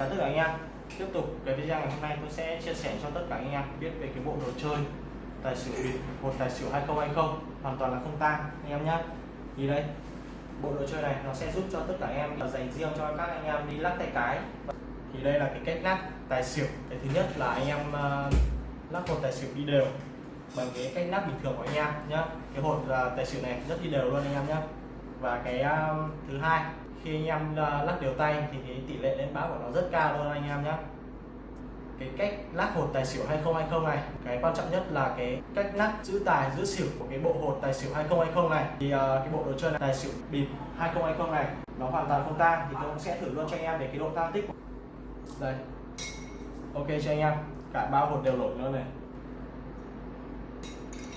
chào tất cả anh em. Tiếp tục cái video ngày hôm nay tôi sẽ chia sẻ cho tất cả anh em biết về cái bộ đồ chơi tài xỉu bịp một tài xỉu 2020 hoàn toàn là không tang anh em nhé thì đây. Bộ đồ chơi này nó sẽ giúp cho tất cả anh em dành riêng cho các anh em đi lắc tay cái. Thì đây là cái cách lắc tài xỉu. Cái thứ nhất là anh em uh, lắc một tài xỉu đi đều. Bằng cái cách lắc bình thường của anh em nhé cái hột uh, ờ, tài xỉu này rất đi đều luôn anh em nhé và cái uh, thứ hai khi anh em à, lắc đều tay thì cái tỷ lệ lên báo của nó rất cao luôn anh em nhé cái cách lắc hột tài xỉu 2020 này cái quan trọng nhất là cái cách lắc giữ tài giữ xỉu của cái bộ hột tài xỉu 2020 này. Thì uh, cái bộ đồ chơi này tài xỉu bịp 2020 này nó hoàn toàn không tang thì tôi cũng sẽ thử luôn cho anh em để cái độ tang tích đây. Ok cho anh em cả ba hột đều nổi luôn này.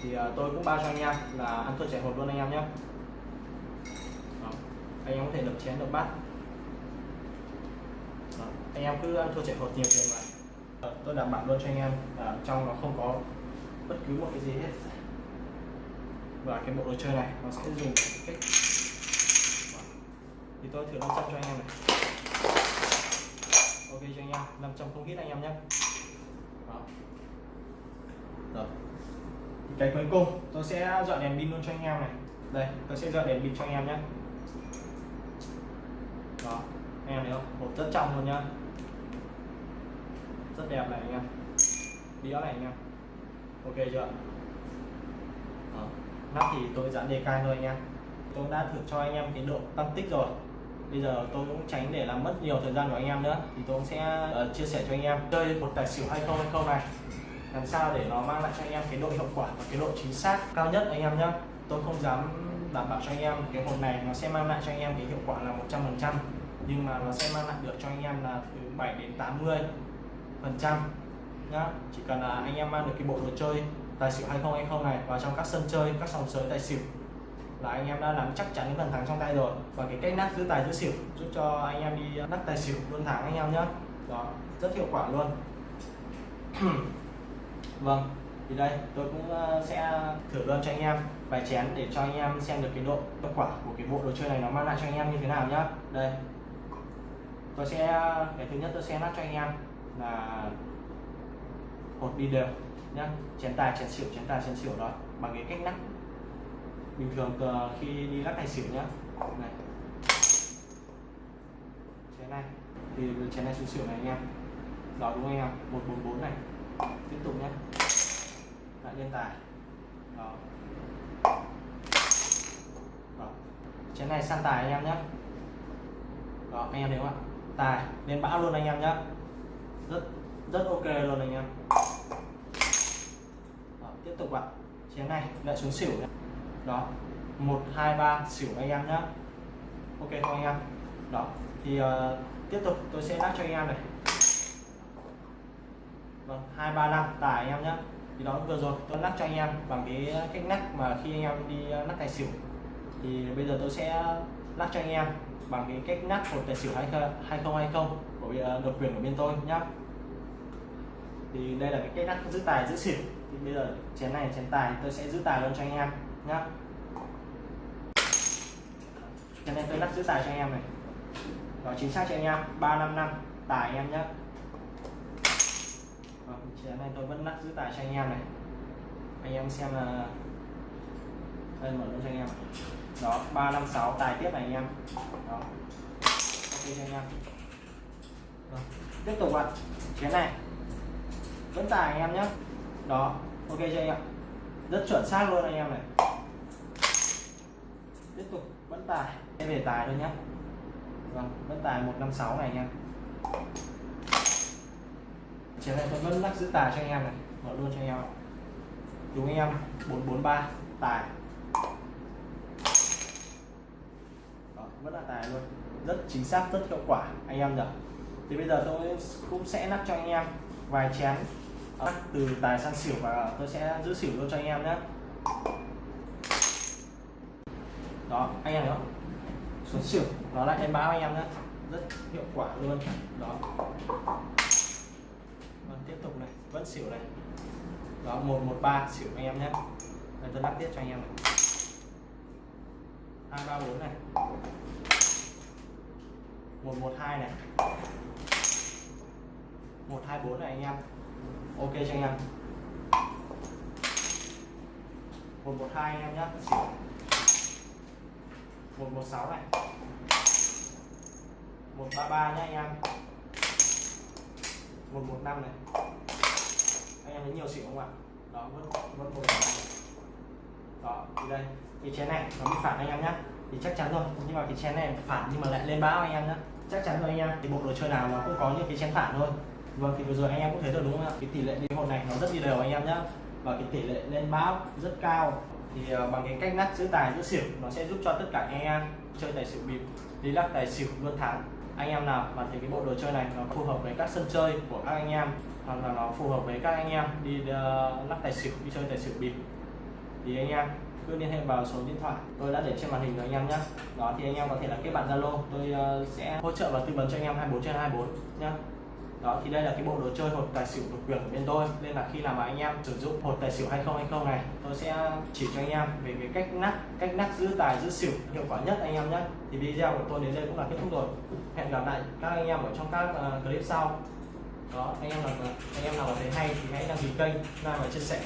Thì uh, tôi cũng bao cho anh em là ăn thua trẻ hột luôn anh em nhé anh em có thể đập chén đập bát Đó. anh em cứ ăn thua chạy hột nhiều tiền mà Đó. tôi đảm bảo luôn cho anh em là trong nó không có bất cứ một cái gì hết và cái bộ đồ chơi này nó sẽ dùng cách thì tôi thử 500 cho anh em này ok cho anh em 500 không hít anh em nhé Đó. Rồi. Cái cuối cùng tôi sẽ dọn đèn pin luôn cho anh em này đây, tôi sẽ dọn đèn pin cho anh em nhé đó. Anh em thấy không? Hộp rất trong luôn nhá. Rất đẹp này anh em. Đĩa này anh em. Ok chưa? Đó. nắp thì tôi dán đề cai thôi anh em. Tôi đã thử cho anh em cái độ tăng tích rồi. Bây giờ tôi cũng tránh để làm mất nhiều thời gian của anh em nữa. Thì tôi cũng sẽ uh, chia sẻ cho anh em. Chơi một tài xỉu 2020 này. Làm sao để nó mang lại cho anh em cái độ hiệu quả và cái độ chính xác cao nhất anh em nhé tôi không dám đảm bảo cho anh em. Cái hộp này nó sẽ mang lại cho anh em cái hiệu quả là 100% nhưng mà nó sẽ mang lại được cho anh em là từ 7 đến 80 phần trăm nhá. Chỉ cần là anh em mang được cái bộ đồ chơi, tài xỉu 2020 này, vào trong các sân chơi, các sòng sới tài xỉu là anh em đã nắm chắc chắn cái phần thắng trong tay rồi. Và cái cách nát giữ tài giữ xỉu giúp cho anh em đi nát tài xỉu luôn thắng anh em nhé đó, rất hiệu quả luôn. Vâng thì đây, tôi cũng ờ, sẽ thử luôn cho anh em, vài chén để cho anh em xem được cái độ hiệu quả của cái bộ đồ chơi này nó mang lại cho anh em như thế nào nhá. Đây. Tôi sẽ, cái thứ nhất tôi sẽ lắc cho anh em là hột đi đều nhá. Chén tài, chén xỉu, chén tài, chén xỉu đó, bằng cái cách lắc. Bình thường ờ, khi đi lắc tài xỉu nhá. Này. Chén này. Thì chén này xuống xỉu này anh em. Đó đúng không anh em? 144 này. Tiếp tục nhé lại lên tài. Đó. đó. Chén này sang tài anh em nhé. Đó anh em thấy không ạ? Tài lên bão luôn anh em nhé. Rất rất ok luôn anh em. Đó, tiếp tục ạ. Chén này lại xuống xỉu nhé. đó. Một hai ba xỉu anh em nhé. Ok không anh em. Đó. Thì uh, tiếp tục tôi sẽ lắc cho anh em này. Vâng hai ba năm tài anh em nhé thì đó, vừa rồi tôi lắc cho anh em bằng cái cách lắc mà khi anh em đi ờ, lắc tài xỉu. Thì bây giờ tôi sẽ lắc cho anh em bằng cái cách nắp một tài xỉu 2020 của ờ, độc quyền của bên tôi nhá. Thì đây là cái cách nắp giữ tài, giữ xỉu. Thì bây giờ chén này, chén tài tôi sẽ giữ tài luôn cho anh em nhá. Chén này tôi lắc giữ tài cho anh em này. Nó chính xác cho anh em 355 tài anh em nhé Vâng, chén này tôi vẫn lắc giữ tài cho anh em này. Anh em xem là đây, mở luôn cho anh em. Đó 356 tài tiếp này anh em. Đó. Ok cho anh em. Đó. tiếp tục ạ. Chén này. Vẫn tài anh em nhé. Đó, ok cho anh em. Rất chuẩn xác luôn anh em này. Tiếp tục, vẫn tài. Em về tài thôi nhé. Vâng vẫn tài 156 này anh em chiều này tôi vẫn lắc giữ tài cho anh em này. Mở luôn cho anh em đúng anh em 443 tài. Đó, vẫn là tài luôn. Rất chính xác rất hiệu quả anh em nhỉ? Thì bây giờ tôi cũng sẽ lắc cho anh em vài chén. Lắc từ tài sang xỉu và tôi sẽ giữ xỉu luôn cho anh em nhé. Đó anh em thấy không xuống xỉu nó lại em báo anh em nhé. Rất hiệu quả luôn. Đó vâng, tiếp tục này vẫn xỉu này đó, một một, ba, xỉu anh em nhé. Đây, tôi lắc tiếp cho anh em này. Hai, ba, bốn này. Một một, hai này. 124 này anh em. Ok cho anh em. 112 anh em nhé. Xỉu. 116 này. 133 nhé anh em. 115 này anh ấy nhiều xỉu không ạ? Đó vẫn vẫn một đó thì đây cái chén này nó bị phản anh em nhé thì chắc chắn rồi nhưng mà cái chén này phản nhưng mà lại lên báo anh em nhé chắc chắn rồi anh em thì bộ đồ chơi nào nó cũng có những cái chén phản thôi. Vâng thì vừa rồi anh em cũng thấy được đúng không ạ? Cái tỷ lệ đi hột này nó rất đi đều anh em nhé và cái tỷ lệ lên báo rất cao. Thì uh, bằng cái cách nát giữ tài giữ xỉu nó sẽ giúp cho tất cả anh em chơi tài xỉu bịp đi lắc tài xỉu luôn thắng anh em nào mà thấy cái bộ đồ chơi này nó phù hợp với các sân chơi của các anh em hoặc là nó phù hợp với các anh em đi uh, lắc tài xỉu đi chơi tài xỉu bịp thì anh em cứ liên hệ vào số điện thoại tôi đã để trên màn hình rồi anh em nhé đó thì anh em có thể là kết bạn zalo tôi uh, sẽ hỗ trợ và tư vấn cho anh em 24 trên 24 nhé đó thì đây là cái bộ đồ chơi hột tài xỉu độc quyền của bên tôi. Nên là khi làm mà anh em sử dụng hột tài xỉu 2020 này tôi sẽ chỉ cho anh em về cái cách nắp cách nắp giữ tài giữ xỉu hiệu quả nhất anh em nhé. Thì video của tôi đến đây cũng là kết thúc rồi. Hẹn gặp lại các anh em ở trong các uh, clip sau. Đó anh em nào anh em nào thấy hay thì hãy đăng ký kênh like và chia sẻ